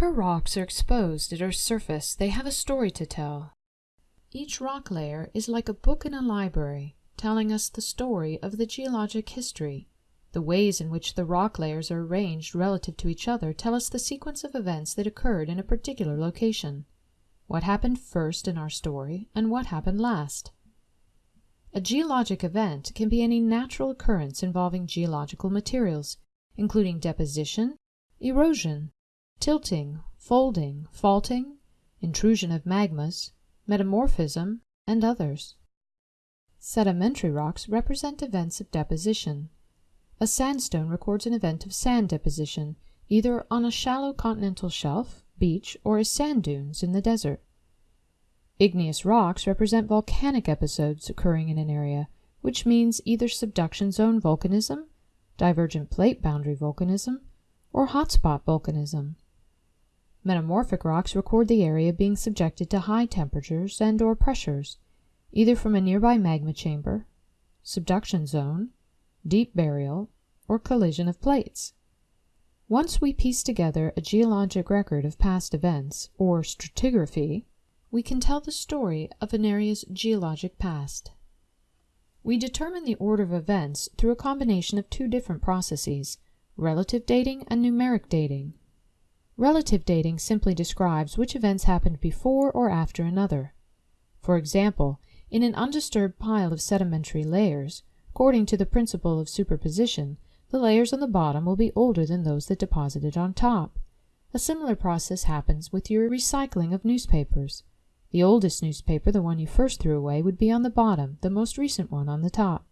Whenever rocks are exposed at Earth's surface, they have a story to tell. Each rock layer is like a book in a library, telling us the story of the geologic history. The ways in which the rock layers are arranged relative to each other tell us the sequence of events that occurred in a particular location. What happened first in our story, and what happened last. A geologic event can be any natural occurrence involving geological materials, including deposition, erosion, tilting, folding, faulting, intrusion of magmas, metamorphism, and others. Sedimentary rocks represent events of deposition. A sandstone records an event of sand deposition, either on a shallow continental shelf, beach, or as sand dunes in the desert. Igneous rocks represent volcanic episodes occurring in an area, which means either subduction zone volcanism, divergent plate boundary volcanism, or hotspot volcanism. Metamorphic rocks record the area being subjected to high temperatures and or pressures, either from a nearby magma chamber, subduction zone, deep burial, or collision of plates. Once we piece together a geologic record of past events, or stratigraphy, we can tell the story of an area's geologic past. We determine the order of events through a combination of two different processes, relative dating and numeric dating. Relative dating simply describes which events happened before or after another. For example, in an undisturbed pile of sedimentary layers, according to the principle of superposition, the layers on the bottom will be older than those that deposited on top. A similar process happens with your recycling of newspapers. The oldest newspaper, the one you first threw away, would be on the bottom, the most recent one on the top.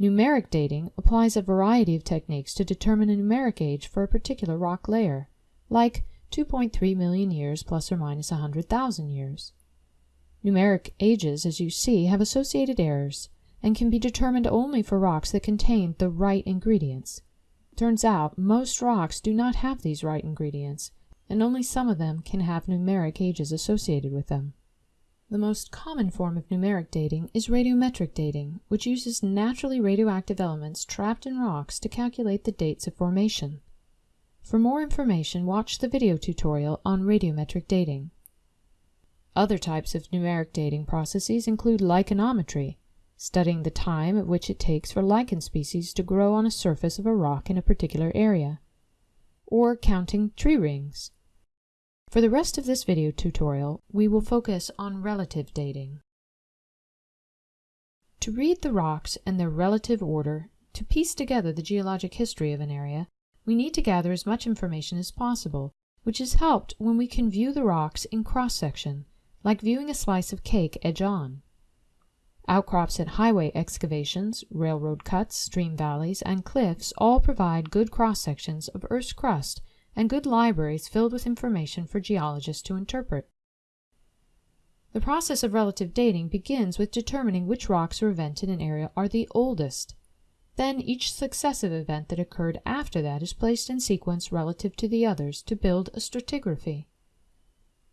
Numeric dating applies a variety of techniques to determine a numeric age for a particular rock layer like 2.3 million years plus or minus 100,000 years. Numeric ages, as you see, have associated errors and can be determined only for rocks that contain the right ingredients. Turns out most rocks do not have these right ingredients, and only some of them can have numeric ages associated with them. The most common form of numeric dating is radiometric dating, which uses naturally radioactive elements trapped in rocks to calculate the dates of formation. For more information, watch the video tutorial on radiometric dating. Other types of numeric dating processes include lichenometry, studying the time at which it takes for lichen species to grow on a surface of a rock in a particular area, or counting tree rings. For the rest of this video tutorial, we will focus on relative dating. To read the rocks and their relative order, to piece together the geologic history of an area, we need to gather as much information as possible, which is helped when we can view the rocks in cross-section, like viewing a slice of cake edge-on. Outcrops at highway excavations, railroad cuts, stream valleys, and cliffs all provide good cross-sections of Earth's crust and good libraries filled with information for geologists to interpret. The process of relative dating begins with determining which rocks or events in an area are the oldest. Then each successive event that occurred after that is placed in sequence relative to the others to build a stratigraphy.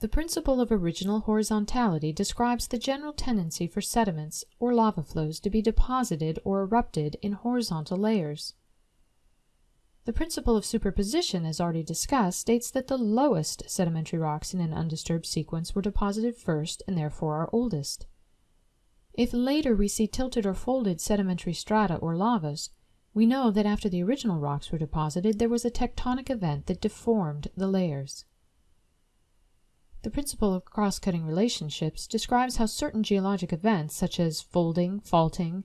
The principle of original horizontality describes the general tendency for sediments or lava flows to be deposited or erupted in horizontal layers. The principle of superposition, as already discussed, states that the lowest sedimentary rocks in an undisturbed sequence were deposited first and therefore are oldest. If later we see tilted or folded sedimentary strata or lavas, we know that after the original rocks were deposited there was a tectonic event that deformed the layers. The principle of cross-cutting relationships describes how certain geologic events such as folding, faulting,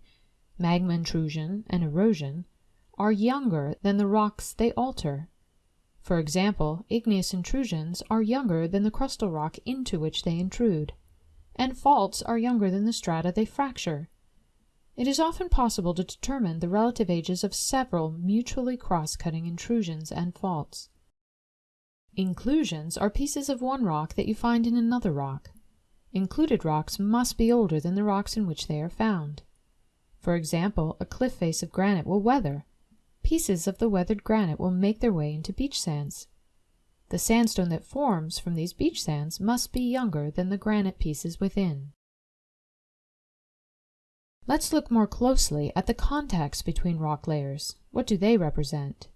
magma intrusion, and erosion are younger than the rocks they alter. For example, igneous intrusions are younger than the crustal rock into which they intrude and faults are younger than the strata they fracture. It is often possible to determine the relative ages of several mutually cross-cutting intrusions and faults. Inclusions are pieces of one rock that you find in another rock. Included rocks must be older than the rocks in which they are found. For example, a cliff face of granite will weather. Pieces of the weathered granite will make their way into beach sands. The sandstone that forms from these beach sands must be younger than the granite pieces within. Let's look more closely at the contacts between rock layers. What do they represent?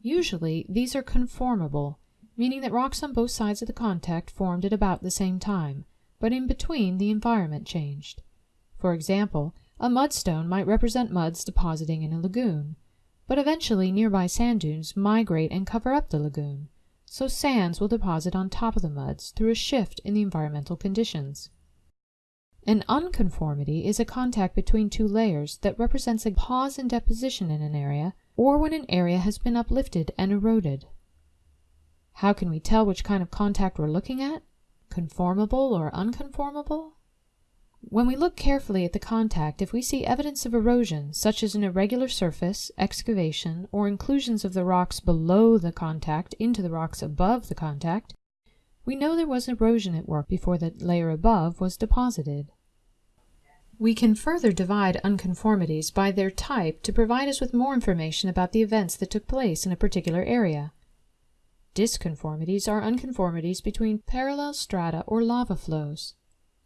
Usually, these are conformable, meaning that rocks on both sides of the contact formed at about the same time, but in between the environment changed. For example, a mudstone might represent muds depositing in a lagoon, but eventually nearby sand dunes migrate and cover up the lagoon, so sands will deposit on top of the muds through a shift in the environmental conditions. An unconformity is a contact between two layers that represents a pause in deposition in an area or when an area has been uplifted and eroded. How can we tell which kind of contact we're looking at? Conformable or unconformable? When we look carefully at the contact, if we see evidence of erosion, such as an irregular surface, excavation, or inclusions of the rocks below the contact into the rocks above the contact, we know there was erosion at work before the layer above was deposited. We can further divide unconformities by their type to provide us with more information about the events that took place in a particular area. Disconformities are unconformities between parallel strata or lava flows.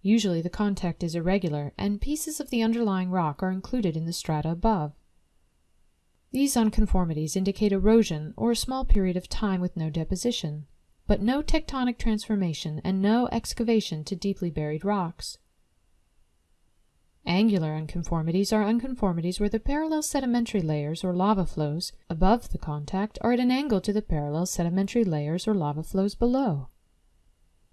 Usually the contact is irregular and pieces of the underlying rock are included in the strata above. These unconformities indicate erosion or a small period of time with no deposition, but no tectonic transformation and no excavation to deeply buried rocks. Angular unconformities are unconformities where the parallel sedimentary layers or lava flows above the contact are at an angle to the parallel sedimentary layers or lava flows below.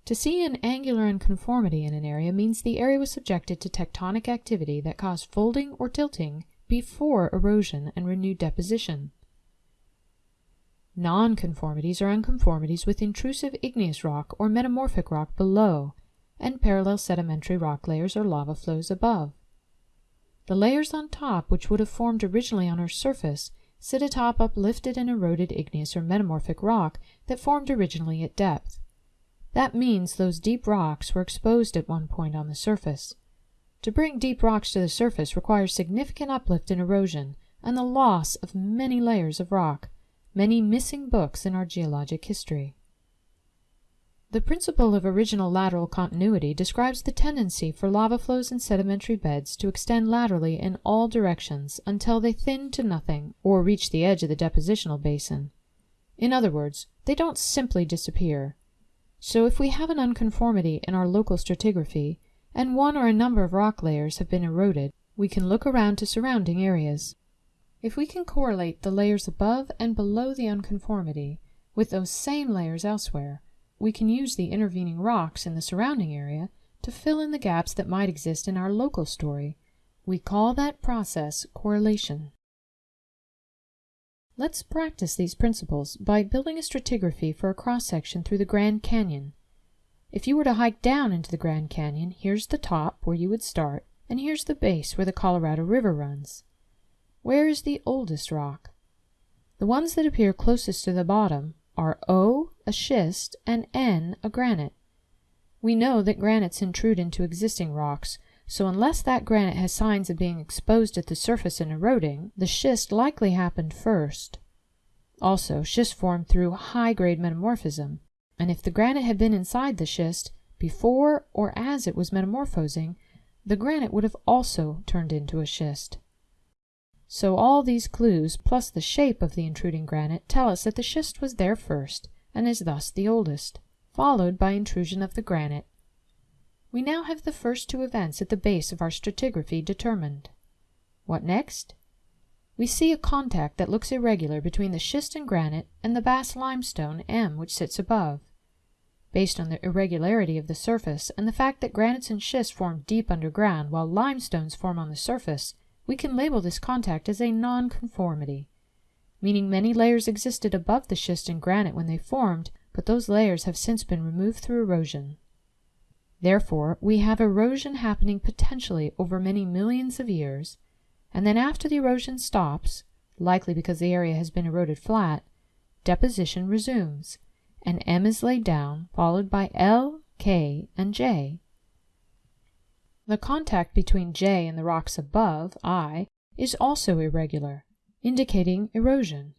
To see an angular unconformity in an area means the area was subjected to tectonic activity that caused folding or tilting before erosion and renewed deposition. Nonconformities are unconformities with intrusive igneous rock or metamorphic rock below and parallel sedimentary rock layers or lava flows above. The layers on top, which would have formed originally on our surface, sit atop uplifted and eroded igneous or metamorphic rock that formed originally at depth. That means those deep rocks were exposed at one point on the surface. To bring deep rocks to the surface requires significant uplift and erosion and the loss of many layers of rock, many missing books in our geologic history. The principle of original lateral continuity describes the tendency for lava flows and sedimentary beds to extend laterally in all directions until they thin to nothing or reach the edge of the depositional basin. In other words, they don't simply disappear. So if we have an unconformity in our local stratigraphy, and one or a number of rock layers have been eroded, we can look around to surrounding areas. If we can correlate the layers above and below the unconformity with those same layers elsewhere, we can use the intervening rocks in the surrounding area to fill in the gaps that might exist in our local story. We call that process correlation. Let's practice these principles by building a stratigraphy for a cross-section through the Grand Canyon. If you were to hike down into the Grand Canyon, here's the top where you would start, and here's the base where the Colorado River runs. Where is the oldest rock? The ones that appear closest to the bottom are O, a schist, and N, a granite. We know that granites intrude into existing rocks, so unless that granite has signs of being exposed at the surface and eroding, the schist likely happened first. Also, schist formed through high-grade metamorphism, and if the granite had been inside the schist before or as it was metamorphosing, the granite would have also turned into a schist. So all these clues, plus the shape of the intruding granite, tell us that the schist was there first, and is thus the oldest, followed by intrusion of the granite. We now have the first two events at the base of our stratigraphy determined. What next? We see a contact that looks irregular between the schist and granite and the Bass limestone M which sits above. Based on the irregularity of the surface and the fact that granites and schists form deep underground while limestones form on the surface, we can label this contact as a nonconformity, meaning many layers existed above the schist and granite when they formed, but those layers have since been removed through erosion. Therefore, we have erosion happening potentially over many millions of years, and then after the erosion stops, likely because the area has been eroded flat, deposition resumes, and M is laid down, followed by L, K, and J, the contact between J and the rocks above, I, is also irregular, indicating erosion.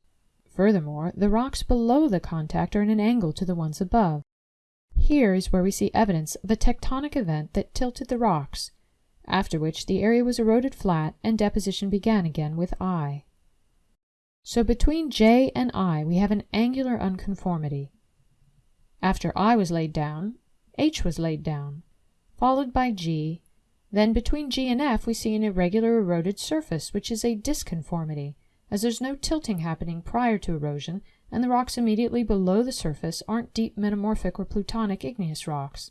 Furthermore, the rocks below the contact are in an angle to the ones above. Here is where we see evidence of a tectonic event that tilted the rocks, after which the area was eroded flat and deposition began again with I. So between J and I we have an angular unconformity. After I was laid down, H was laid down, followed by G. Then between G and F we see an irregular eroded surface, which is a disconformity, as there's no tilting happening prior to erosion, and the rocks immediately below the surface aren't deep metamorphic or plutonic igneous rocks.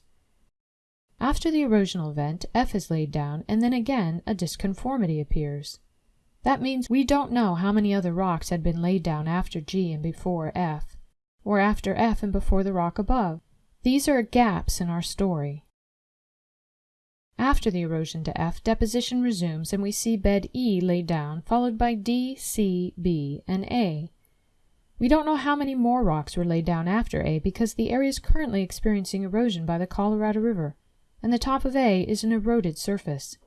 After the erosional event, F is laid down, and then again a disconformity appears. That means we don't know how many other rocks had been laid down after G and before F, or after F and before the rock above. These are gaps in our story. After the erosion to F, deposition resumes and we see bed E laid down, followed by D, C, B, and A. We don't know how many more rocks were laid down after A because the area is currently experiencing erosion by the Colorado River, and the top of A is an eroded surface.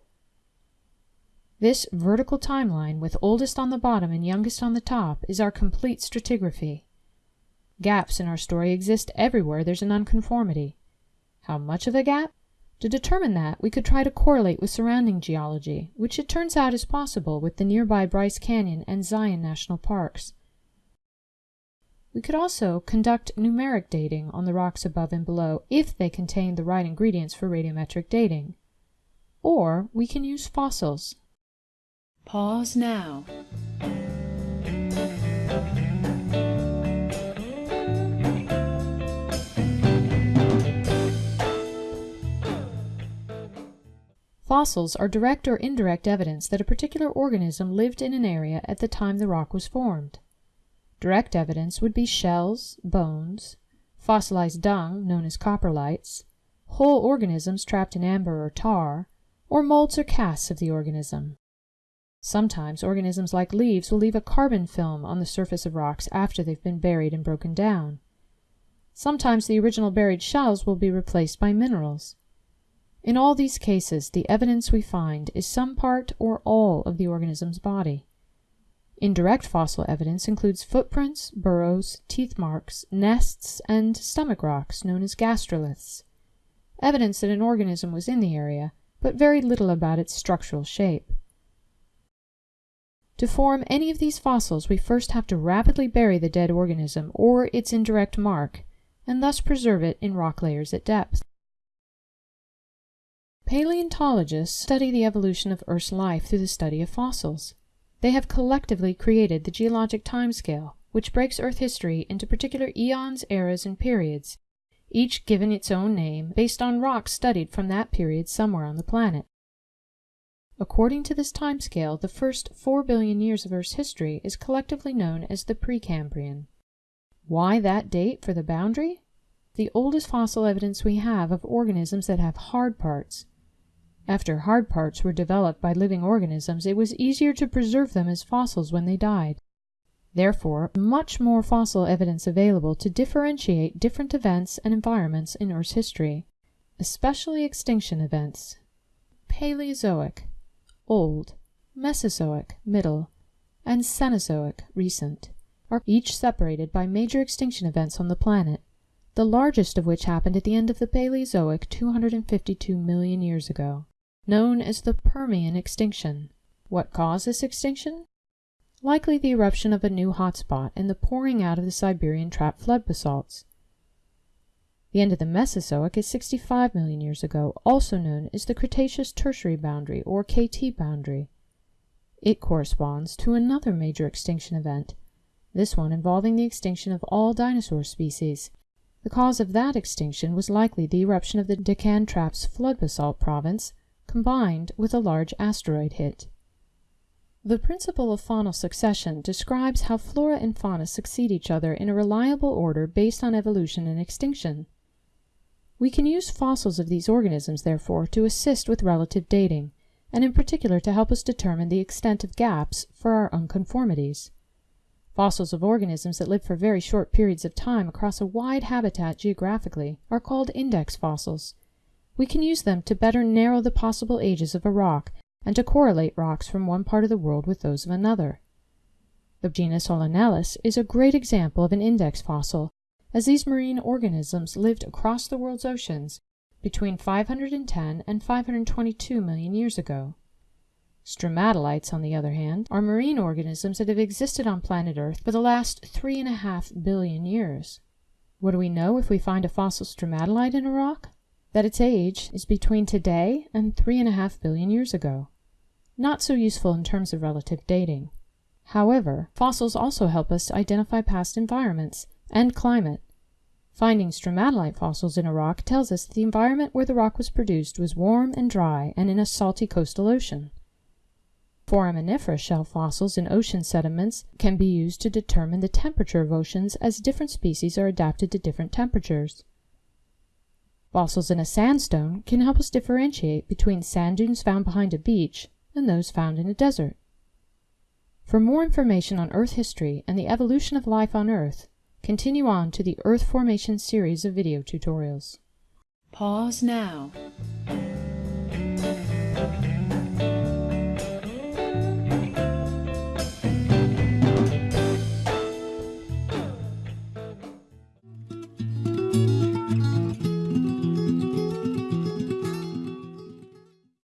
This vertical timeline, with oldest on the bottom and youngest on the top, is our complete stratigraphy. Gaps in our story exist everywhere there's an unconformity. How much of a gap? To determine that, we could try to correlate with surrounding geology, which it turns out is possible with the nearby Bryce Canyon and Zion National Parks. We could also conduct numeric dating on the rocks above and below if they contain the right ingredients for radiometric dating. Or we can use fossils. Pause now. Fossils are direct or indirect evidence that a particular organism lived in an area at the time the rock was formed. Direct evidence would be shells, bones, fossilized dung known as coprolites, whole organisms trapped in amber or tar, or molds or casts of the organism. Sometimes organisms like leaves will leave a carbon film on the surface of rocks after they've been buried and broken down. Sometimes the original buried shells will be replaced by minerals. In all these cases, the evidence we find is some part or all of the organism's body. Indirect fossil evidence includes footprints, burrows, teeth marks, nests, and stomach rocks known as gastroliths. Evidence that an organism was in the area, but very little about its structural shape. To form any of these fossils, we first have to rapidly bury the dead organism or its indirect mark, and thus preserve it in rock layers at depth. Paleontologists study the evolution of Earth's life through the study of fossils. They have collectively created the geologic timescale, which breaks Earth history into particular eons, eras, and periods, each given its own name based on rocks studied from that period somewhere on the planet. According to this timescale, the first 4 billion years of Earth's history is collectively known as the Precambrian. Why that date for the boundary? The oldest fossil evidence we have of organisms that have hard parts, after hard parts were developed by living organisms, it was easier to preserve them as fossils when they died. Therefore, much more fossil evidence available to differentiate different events and environments in Earth's history, especially extinction events. Paleozoic, old, Mesozoic, middle, and Cenozoic, recent, are each separated by major extinction events on the planet, the largest of which happened at the end of the Paleozoic 252 million years ago known as the Permian extinction. What caused this extinction? Likely the eruption of a new hotspot and the pouring out of the Siberian trap flood basalts. The end of the Mesozoic is 65 million years ago, also known as the Cretaceous Tertiary boundary or KT boundary. It corresponds to another major extinction event, this one involving the extinction of all dinosaur species. The cause of that extinction was likely the eruption of the Deccan Traps flood basalt province combined with a large asteroid hit. The principle of faunal succession describes how flora and fauna succeed each other in a reliable order based on evolution and extinction. We can use fossils of these organisms, therefore, to assist with relative dating, and in particular to help us determine the extent of gaps for our unconformities. Fossils of organisms that live for very short periods of time across a wide habitat geographically are called index fossils, we can use them to better narrow the possible ages of a rock and to correlate rocks from one part of the world with those of another. The genus Olenellus is a great example of an index fossil, as these marine organisms lived across the world's oceans between 510 and 522 million years ago. Stromatolites, on the other hand, are marine organisms that have existed on planet Earth for the last three and a half billion years. What do we know if we find a fossil stromatolite in a rock? That its age is between today and 3.5 billion years ago. Not so useful in terms of relative dating. However, fossils also help us to identify past environments and climate. Finding stromatolite fossils in a rock tells us that the environment where the rock was produced was warm and dry and in a salty coastal ocean. Foraminifera shell fossils in ocean sediments can be used to determine the temperature of oceans as different species are adapted to different temperatures. Fossils in a sandstone can help us differentiate between sand dunes found behind a beach and those found in a desert. For more information on Earth history and the evolution of life on Earth, continue on to the Earth Formation series of video tutorials. Pause now.